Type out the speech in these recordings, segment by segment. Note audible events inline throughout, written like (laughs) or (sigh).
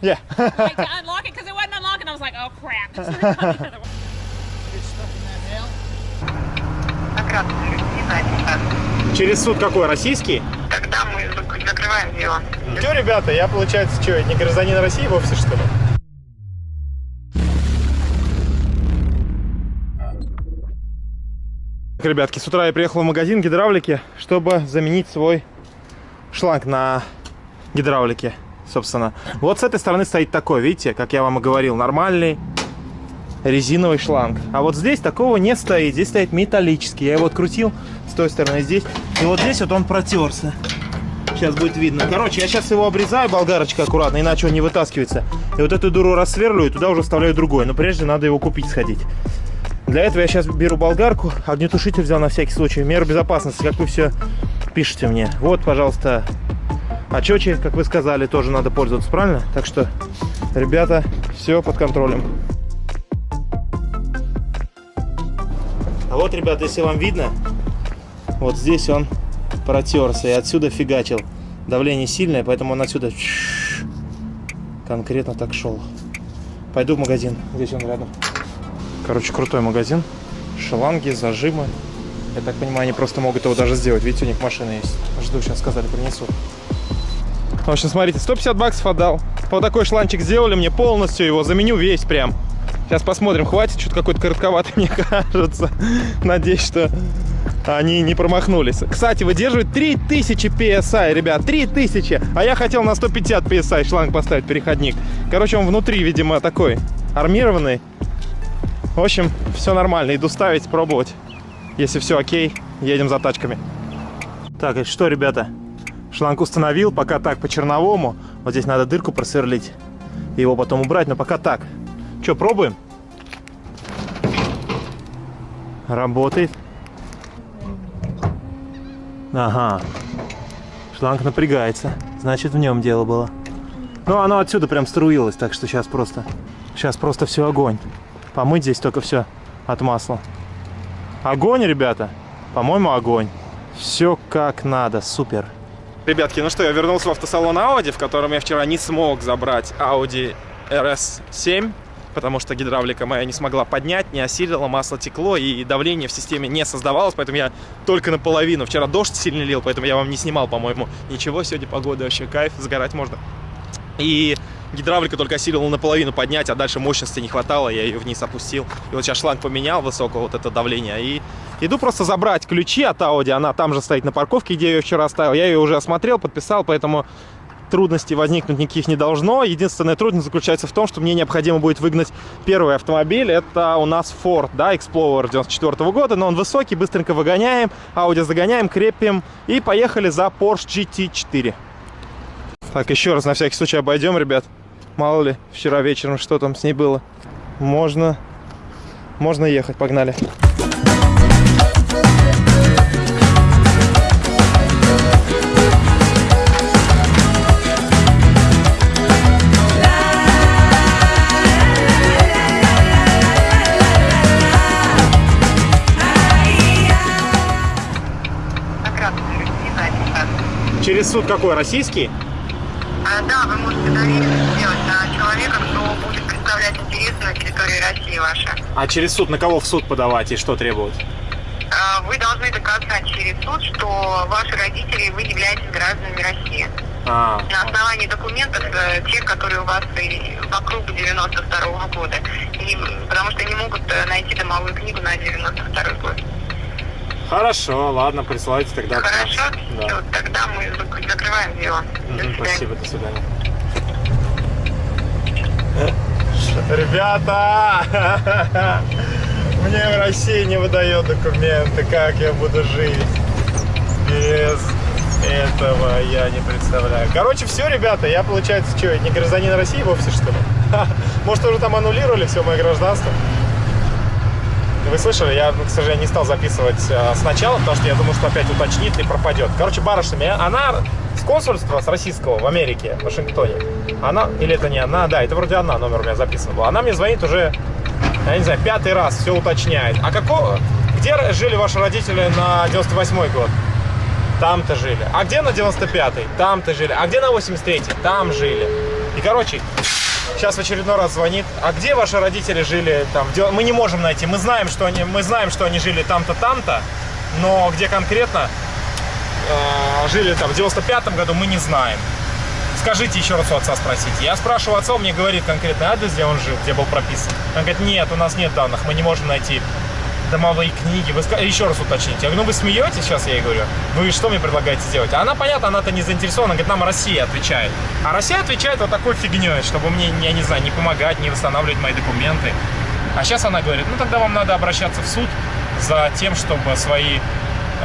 Yeah. (laughs) like to unlock it because it wasn't unlocking. I was like, oh crap. So. Через суд какой? Российский? Тогда мы зак- закрываем дело. Все, ребята, я, получается, что, не гражданин России вовсе, что ли? Так, Ребятки, с утра я приехал в магазин гидравлики, чтобы заменить свой шланг на гидравлике, собственно. Вот с этой стороны стоит такой, видите, как я вам и говорил, нормальный резиновый шланг. А вот здесь такого не стоит, здесь стоит металлический. Я его открутил с той стороны здесь, и вот здесь вот он протерся. Сейчас будет видно. Короче, я сейчас его обрезаю болгарочкой аккуратно, иначе он не вытаскивается. И вот эту дуру рассверлю, и туда уже вставляю другой. Но прежде надо его купить сходить. Для этого я сейчас беру болгарку, огнетушитель взял на всякий случай. Меры безопасности, как вы все пишете мне. Вот, пожалуйста, очечи, как вы сказали, тоже надо пользоваться, правильно? Так что, ребята, все под контролем. А вот, ребята, если вам видно, вот здесь он протерся и отсюда фигачил. Давление сильное, поэтому он отсюда конкретно так шел. Пойду в магазин, здесь он рядом. Короче, крутой магазин. Шланги, зажимы. Я так понимаю, они просто могут его даже сделать. Видите, у них машина есть. Жду, сейчас сказали, принесут. В общем, смотрите, 150 баксов отдал. Вот такой шланчик сделали мне полностью его. Заменю весь прям. Сейчас посмотрим, хватит. Что-то какой-то коротковатый, (laughs) мне кажется. Надеюсь, что они не промахнулись. Кстати, выдерживает 3000 PSI, ребят, 3000. А я хотел на 150 PSI шланг поставить, переходник. Короче, он внутри, видимо, такой армированный. В общем, все нормально. Иду ставить, пробовать. Если все окей, едем за тачками. Так, и что, ребята? Шланг установил, пока так, по черновому. Вот здесь надо дырку просверлить. И его потом убрать, но пока так. Что, пробуем? Работает. Ага. Шланг напрягается. Значит, в нем дело было. Ну, оно отсюда прям струилось, так что сейчас просто... Сейчас просто все огонь. Помыть здесь только все от масла. Огонь, ребята. По-моему, огонь. Все как надо. Супер. Ребятки, ну что, я вернулся в автосалон Audi, в котором я вчера не смог забрать Audi RS7, потому что гидравлика моя не смогла поднять, не осилила, масло текло, и давление в системе не создавалось, поэтому я только наполовину. Вчера дождь сильно лил, поэтому я вам не снимал, по-моему, ничего. Сегодня погода вообще кайф, загорать можно. И гидравлика только осилила наполовину поднять, а дальше мощности не хватало, я ее вниз опустил. И вот сейчас шланг поменял высокого вот это давление, и иду просто забрать ключи от Audi, она там же стоит на парковке, где я ее вчера оставил. Я ее уже осмотрел, подписал, поэтому трудностей возникнуть никаких не должно. Единственная трудность заключается в том, что мне необходимо будет выгнать первый автомобиль. Это у нас Ford, да, Explorer 94 -го года, но он высокий, быстренько выгоняем, Audi загоняем, крепим и поехали за Porsche GT4. Так, еще раз на всякий случай обойдем, ребят. Мало ли, вчера вечером что там с ней было. Можно, можно ехать, погнали. Через суд какой? Российский? А, да, вы можете довериться сделать на человека, кто будет представлять интересы на территории России ваша. А через суд на кого в суд подавать и что требуют? А, Вы должны доказать через суд, что ваши родители, вы являетесь гражданами России. А, На основании документов, э, тех, которые у вас вокруг 92 года. И, потому что не могут э, найти домовую книгу на 92 год. Хорошо, ладно, присылайте тогда. Хорошо? Да. Всё, тогда мы зак- закрываем дело. До Мгм, свидания. Спасибо, до свидания. Ребята! (laughs) Мне в России не выдает документы. Как я буду жить без этого? Я не представляю. Короче, все, ребята, я, получается, что, не гражданин России вовсе, что ли? (laughs) Может, уже там аннулировали все мое гражданство? Вы слышали, я, к сожалению, не стал записывать э, сначала, потому что я думал, что опять уточнит и пропадет. Короче, барышня, она с консульства, с российского в Америке, в Вашингтоне. Она, или это не она, да, это вроде она, номер у меня записан был. Она мне звонит уже, я не знаю, пятый раз, все уточняет. А какого, где жили ваши родители на 98 год? Там-то жили. А где на 95-й? Там-то жили. А где на 83-й? Там жили. И, короче, сейчас в очередной раз звонит. А где ваши родители жили? Там. Мы не можем найти. Мы знаем, что они, мы знаем, что они жили там-то, там-то. Но где конкретно э, жили там в 95 году, мы не знаем. Скажите еще раз у отца спросите. Я спрашиваю отца, он мне говорит конкретный адрес, где он жил, где был прописан. Он говорит, нет, у нас нет данных, мы не можем найти домовые книги. Вы еще раз уточните. Я говорю, ну вы смеетесь сейчас, я ей говорю. Вы что мне предлагаете сделать? Она, понятно, она-то не заинтересована. Говорит, нам Россия отвечает. А Россия отвечает вот такой фигней, чтобы мне, я не знаю, не помогать, не восстанавливать мои документы. А сейчас она говорит, ну тогда вам надо обращаться в суд за тем, чтобы свои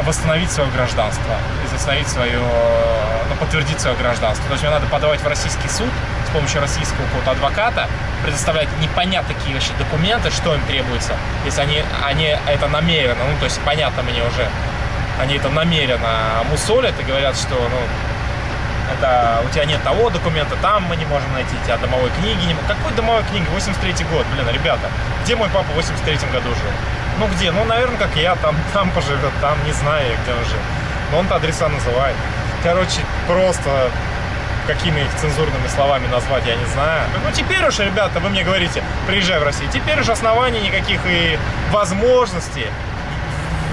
восстановить свое гражданство и восстановить свое, ну, подтвердить свое гражданство. То есть мне надо подавать в российский суд помощью российского какого-то адвоката, предоставлять непонятно какие вообще документы, что им требуется, если они, они это намеренно, ну, то есть понятно мне уже, они это намеренно мусолят и говорят, что, ну, это у тебя нет того документа, там мы не можем найти, тебя домовой книги не Какой домовой книги? 83 год, блин, ребята. Где мой папа в 83 году жил? Ну где? Ну, наверное, как я, там, там поживет, там, не знаю, где он жил. Но он-то адреса называет. Короче, просто какими их цензурными словами назвать, я не знаю. Ну, теперь уж, ребята, вы мне говорите, приезжай в Россию. Теперь уж оснований никаких и возможностей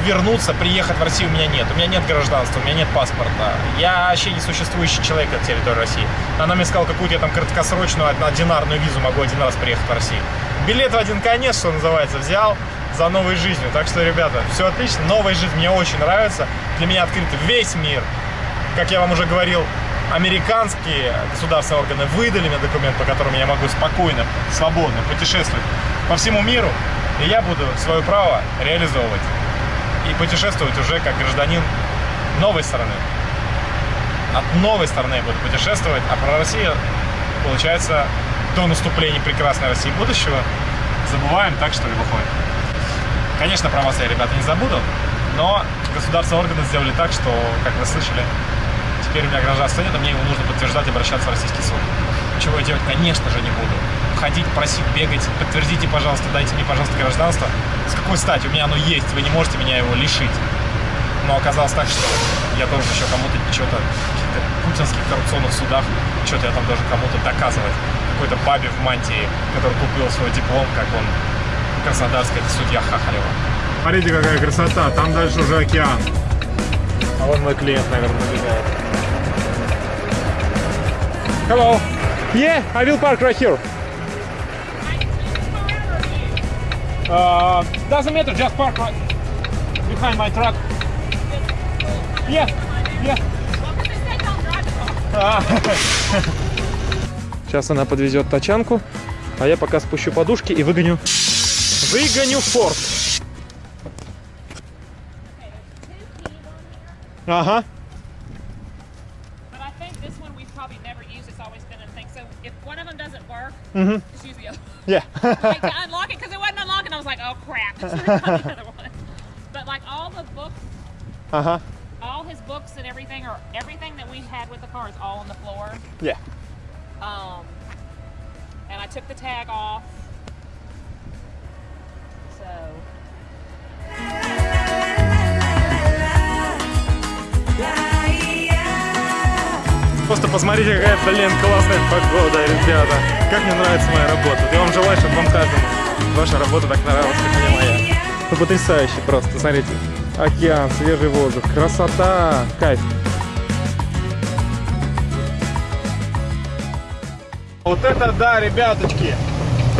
вернуться, приехать в Россию у меня нет. У меня нет гражданства, у меня нет паспорта. Я вообще не существующий человек на территории России. Она мне сказала, какую-то я там краткосрочную одинарную визу могу один раз приехать в Россию. Билет в один конец, что называется, взял за новой жизнью. Так что, ребята, все отлично. Новая жизнь мне очень нравится. Для меня открыт весь мир. Как я вам уже говорил, американские государственные органы выдали мне документ, по которому я могу спокойно, свободно путешествовать по всему миру. И я буду свое право реализовывать и путешествовать уже как гражданин новой страны. От новой страны я буду путешествовать, а про Россию, получается, до наступления прекрасной России будущего забываем так, что ли, выходит. Конечно, про вас я, ребята, не забуду, но государственные органы сделали так, что, как вы слышали, теперь у меня гражданства нет, а мне его нужно подтверждать и обращаться в российский суд. Чего я делать, конечно же, не буду. Ходить, просить, бегать, подтвердите, пожалуйста, дайте мне, пожалуйста, гражданство. С какой стати? У меня оно есть, вы не можете меня его лишить. Но оказалось так, что я должен еще кому-то что-то в каких-то путинских коррупционных судах, что-то я там должен кому-то доказывать. Какой-то бабе в мантии, который купил свой диплом, как он краснодарский, это судья Хахалева. Смотрите, какая красота, там дальше уже океан. А вот мой клиент, наверное, набегает. Hello. Yeah, I will park right here. Uh, doesn't matter, just park right behind my truck. Yeah, yeah. А. Сейчас она подвезет тачанку, а я пока спущу подушки и выгоню. Выгоню форт. Ага. doesn't work, Mhm. just use the other. Yeah. (laughs) Like to (laughs) unlock it because it wasn't unlocking. I was like, oh crap. So we got the other one. But like all the books, ага. all his books and everything, or everything that we had with the car is all on the floor. Yeah. Um, and I took the tag off. So Просто посмотрите, какая, блин, классная погода, ребята. Как мне нравится моя работа. Я вам желаю, чтобы вам каждому ваша работа так нравилась, как мне моя. Ну, потрясающе просто, смотрите. Океан, свежий воздух, красота, кайф. Вот это да, ребяточки.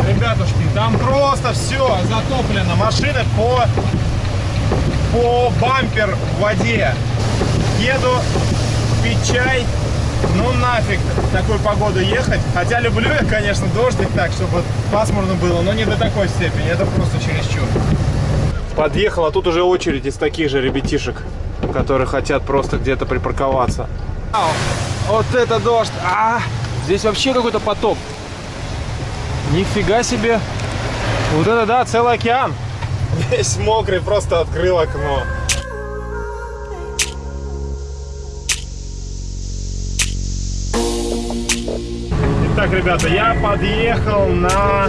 Ребятушки, там просто все затоплено. Машины по, по бампер в воде. Еду пить чай. Ну нафиг в такую погоду ехать. Хотя люблю я, конечно, дождик так, чтобы пасмурно было, но не до такой степени. Это просто чересчур. Подъехал, а тут уже очередь из таких же ребятишек, которые хотят просто где-то припарковаться. Ау, вот это дождь! А, здесь вообще какой-то потоп. Нифига себе! Вот это да, целый океан. Весь мокрый, просто открыл окно. Итак, ребята, я подъехал на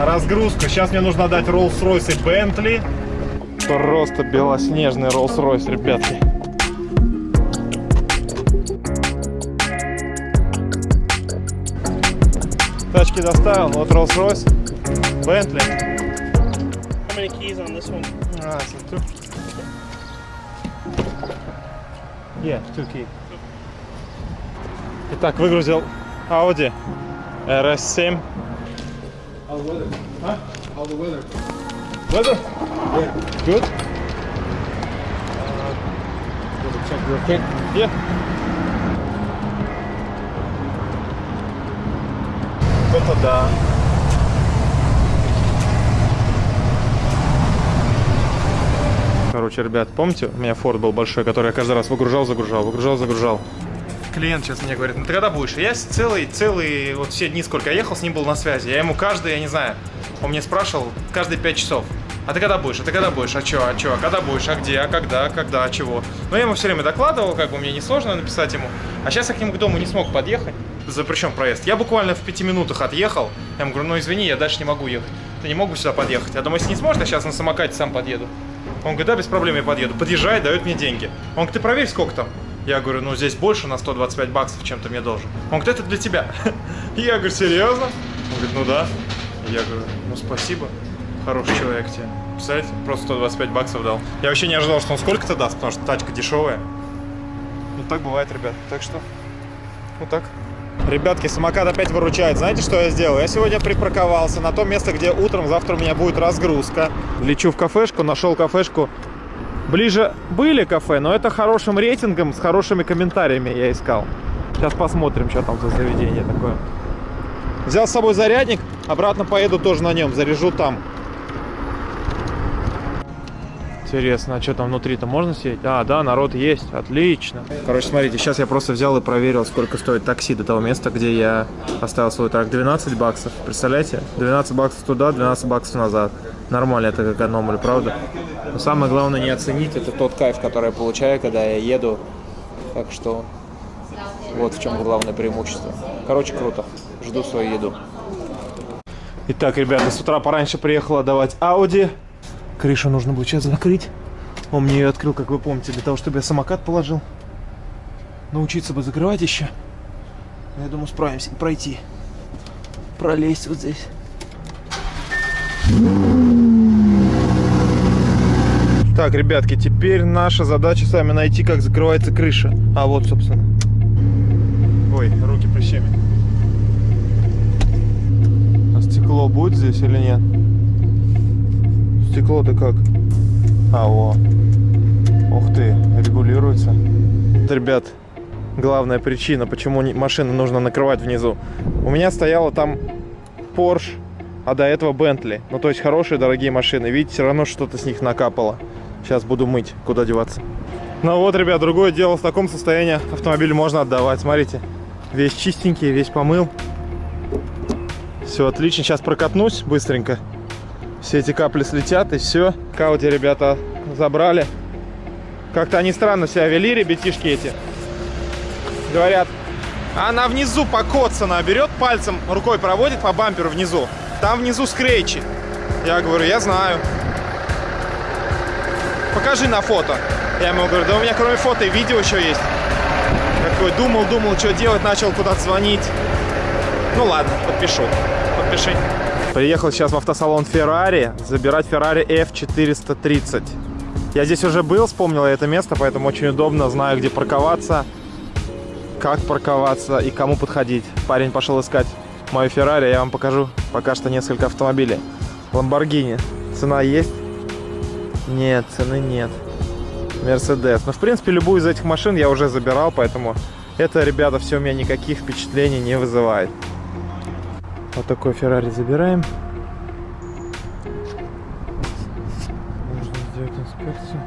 разгрузку. Сейчас мне нужно дать Rolls-Royce и Bentley. Просто белоснежный Rolls-Royce, ребятки. тачки доставил. Вот Rolls-Royce, Bentley. How many keys on this one? А, so two. Yeah, two key. Итак, выгрузил Audi RS7. How's the weather? Huh? How's the weather? Weather? Yeah. Good? Double check real quick. Yeah. Это да. Короче, ребят, помните, у меня Ford был большой, который я каждый раз выгружал, загружал, выгружал, загружал. Клиент сейчас мне говорит, ну ты когда будешь? Я целый, целый, вот все дни, сколько я ехал, с ним был на связи. Я ему каждый, я не знаю, он мне спрашивал каждые 5 часов. А ты когда будешь? А ты когда будешь? А чё? А чё? А когда будешь? А где? А когда? А когда? А чего? Но я ему все время докладывал, как бы мне несложно написать ему. А сейчас я к нему к дому не смог подъехать. Запрещен проезд. Я буквально в пяти минутах отъехал. Я ему говорю, ну извини, я дальше не могу ехать. Ты не могу сюда подъехать. Я думаю, если не сможешь, я сейчас на самокате сам подъеду. Он говорит, да, без проблем я подъеду. Подъезжает, дает мне деньги. Он говорит, ты проверь, сколько там. Я говорю, ну здесь больше на 125 баксов, чем ты мне должен. Он говорит, это для тебя. (laughs) Я говорю, серьезно? Он говорит, ну да. Я говорю, ну спасибо. Хороший человек тебе. Представляете, просто 125 баксов дал. Я вообще не ожидал, что он сколько-то даст, потому что тачка дешевая. Ну так бывает, ребят. Так что, вот так. Ребятки, самокат опять выручает. Знаете, что я сделал? Я сегодня припарковался на то место, где утром, завтра у меня будет разгрузка. Лечу в кафешку, нашел кафешку. Ближе были кафе, но это хорошим рейтингом, с хорошими комментариями я искал. Сейчас посмотрим, что там за заведение такое. Взял с собой зарядник, обратно поеду тоже на нем, заряжу там. Интересно, а что там внутри-то можно сидеть? А, да, народ есть, отлично. Короче, смотрите, сейчас я просто взял и проверил, сколько стоит такси до того места, где я оставил свой трак. 12 баксов, представляете? 12 баксов туда, 12 баксов назад. Нормально это экономлю, правда? Но самое главное не оценить, это тот кайф, который я получаю, когда я еду. Так что вот в чем главное преимущество. Короче, круто. Жду свою еду. Итак, ребята, с утра пораньше приехал отдавать Audi. Крышу нужно будет сейчас закрыть. Он мне ее открыл, как вы помните, для того, чтобы я самокат положил. Научиться бы закрывать еще. Я думаю, справимся пройти. Пролезть вот здесь. Так, ребятки, теперь наша задача с вами найти, как закрывается крыша. А вот, собственно. Ой, руки прыщами. А стекло будет здесь или нет? Стекло-то как? А, во. Ух ты, регулируется. Ребят, главная причина, почему машину нужно накрывать внизу. У меня стояла там Porsche, а до этого Bentley. Ну, то есть хорошие, дорогие машины. Видите, все равно что-то с них накапало. Сейчас буду мыть, куда деваться. Ну вот, ребят, другое дело. В таком состоянии автомобиль можно отдавать. Смотрите, весь чистенький, весь помыл. Все отлично. Сейчас прокатнусь быстренько. Все эти капли слетят и все. Кауди ребята забрали. Как-то они странно себя вели, ребятишки эти. Говорят, она внизу покоцана, берет пальцем, рукой проводит по бамперу внизу. Там внизу скретчи. Я говорю, я знаю. Покажи на фото. Я ему говорю, да у меня кроме фото и видео еще есть. Такой думал, думал, что делать, начал куда-то звонить. Ну ладно, подпишу. Подпиши. Приехал сейчас в автосалон Ferrari забирать Ferrari F430. Я здесь уже был, вспомнил это место, поэтому очень удобно, знаю, где парковаться, как парковаться и кому подходить. Парень пошел искать мою Ferrari, я вам покажу пока что несколько автомобилей. Lamborghini. Цена есть? Нет, цены нет. Мерседес. Ну, в принципе, любую из этих машин я уже забирал, поэтому это, ребята, все у меня никаких впечатлений не вызывает. Вот такой Феррари забираем. Нужно сделать инспекцию.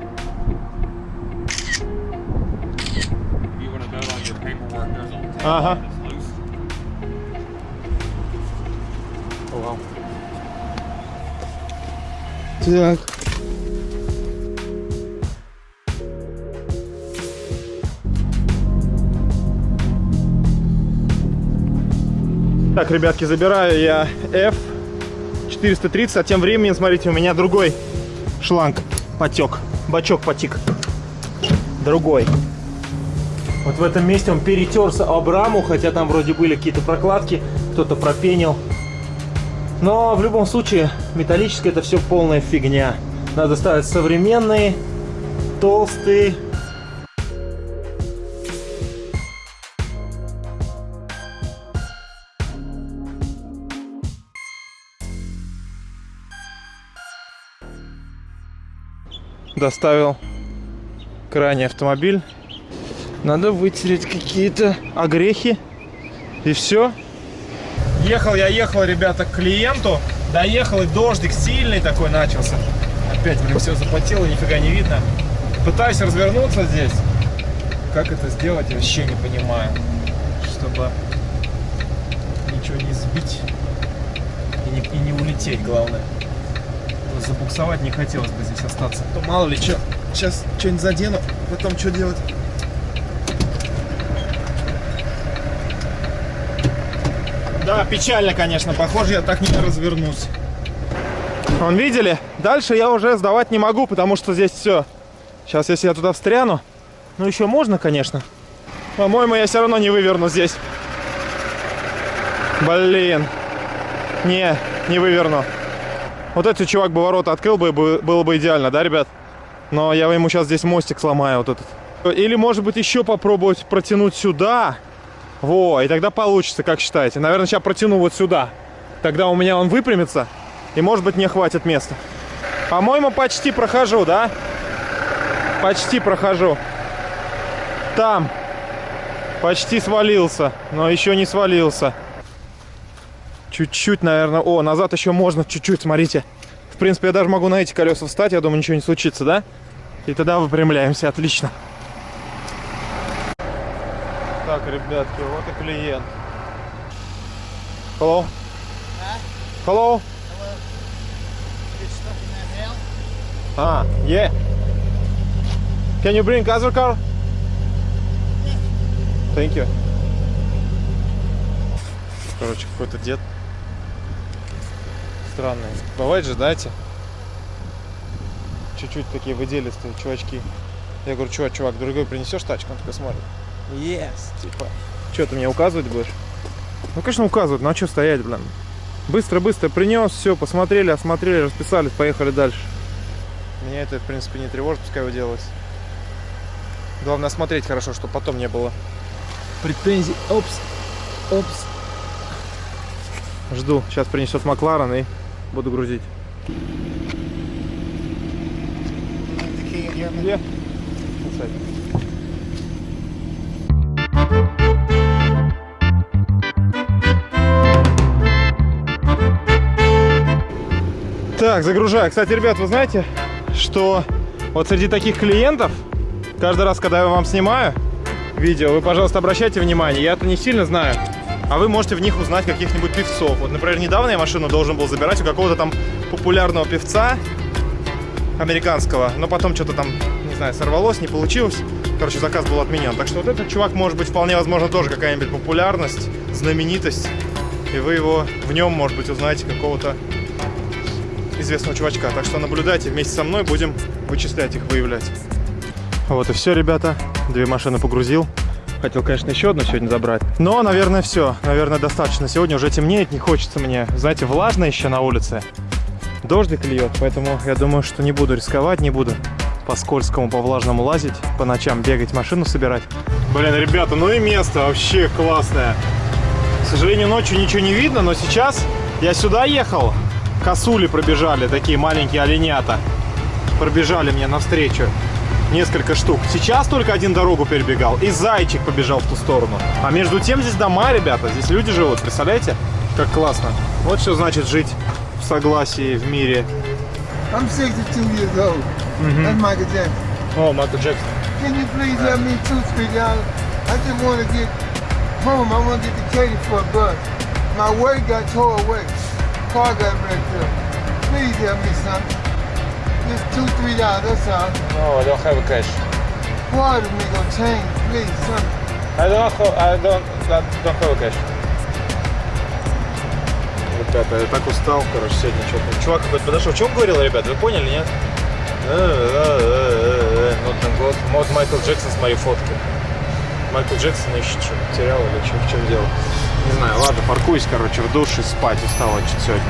you want to Так, ребятки, забираю я F430, а тем временем, смотрите, у меня другой шланг потек, бачок потек. Другой. Вот в этом месте он перетерся об раму, хотя там вроде были какие-то прокладки. кто-то пропенил. Но в любом случае, металлическое это все полная фигня. Надо ставить современные, толстые. Доставил крайний автомобиль. Надо вытереть какие-то огрехи. И все. Ехал я, ехал, ребята, к клиенту. Доехал, и дождик сильный такой начался. Опять, блин, все запотело, нифига не видно. Пытаюсь развернуться здесь. Как это сделать, я вообще не понимаю. Чтобы ничего не сбить и не, и не улететь, главное. Забуксовать не хотелось бы здесь остаться. То мало ли что, сейчас что-нибудь задену, потом что делать? Да, печально, конечно. Похоже, я так не развернусь. Вон, видели? Дальше я уже сдавать не могу, потому что здесь все. Сейчас, если я туда встряну, ну еще можно, конечно. По-моему, я все равно не выверну здесь. Блин. Не, не выверну. Вот этот чувак бы ворота открыл бы, бы- было бы идеально, да, ребят? Но я ему сейчас здесь мостик сломаю вот этот. Или, может быть, еще попробовать протянуть сюда. Во, и тогда получится, как считаете? Наверное, сейчас протяну вот сюда. Тогда у меня он выпрямится, и, может быть, мне хватит места. По-моему, почти прохожу, да? Почти прохожу. Там. Почти свалился, но еще не свалился. Чуть-чуть, наверное. О, назад еще можно чуть-чуть, смотрите. В принципе, я даже могу на эти колеса встать, я думаю, ничего не случится, да? И тогда выпрямляемся, отлично. Так, ребятки, вот и клиент. Hello? Hello? А, yeah. Can you bring other car? Thank you. Короче, какой-то дед. Странный. Бывает же, знаете? Чуть-чуть такие выделистые чувачки. Я говорю, чувак, чувак, другой принесешь тачку? Он такой смотрит. Yes, типа. Что, ты мне указывать будешь? Ну, конечно, указывать, ну а что стоять, блин? Быстро-быстро принес, все, посмотрели, осмотрели, расписались, поехали дальше. Меня это, в принципе, не тревожит, пускай его делать. Главное осмотреть хорошо, чтобы потом не было претензий. Опс, опс. Жду, сейчас принесет Макларен и буду грузить. Где? Так, загружаю. Кстати, ребят, вы знаете, что вот среди таких клиентов, каждый раз, когда я вам снимаю видео, вы, пожалуйста, обращайте внимание. Я-то не сильно знаю, а вы можете в них узнать каких-нибудь певцов. Вот, например, недавно я машину должен был забирать у какого-то там популярного певца американского, но потом что-то там, не знаю, сорвалось, не получилось. Короче, заказ был отменен. Так что вот этот чувак может быть вполне возможно тоже какая-нибудь популярность, знаменитость. И вы его в нем, может быть, узнаете какого-то известного чувачка. Так что наблюдайте вместе со мной, будем вычислять их, выявлять. Вот и все, ребята. Две машины погрузил. Хотел, конечно, еще одну сегодня забрать. Но, наверное, все. Наверное, достаточно. Сегодня уже темнеет, не хочется мне. Знаете, влажно еще на улице. Дождик льет, поэтому я думаю, что не буду рисковать, не буду по скользкому, по влажному лазить, по ночам бегать, машину собирать. Блин, ребята, ну и место вообще классное. К сожалению, ночью ничего не видно, но сейчас я сюда ехал. Косули пробежали, такие маленькие оленята. Пробежали мне навстречу. Несколько штук. Сейчас только один дорогу перебегал. И зайчик побежал в ту сторону. А между тем здесь дома, ребята. Здесь люди живут. Представляете? Как классно. Вот что значит жить в согласии в мире. I'm 62 years old. That's Michael Jackson. О, Майкл Джексон. Can you please help me two, three? I just want to get home. I want to get to Katy for a bus. My work got tore away. Car got wrecked up. Please help me, son. Just two, three dollars. That's all. No, I don't have a cash. Part of me gonna change. Please, son. I don't, I don't, don't have a cash. Ребята, я так устал, короче, сегодня что-то. Чувак какой-то подошел. Что он говорил, ребят, вы поняли, нет? Ну, там вот, вот Майкл Джексон, смотри, фотки. Майкл Джексон ищет, что, потерял или что, в чем дело. Не знаю, ладно, паркуюсь, короче, в душе спать устал чуть сегодня.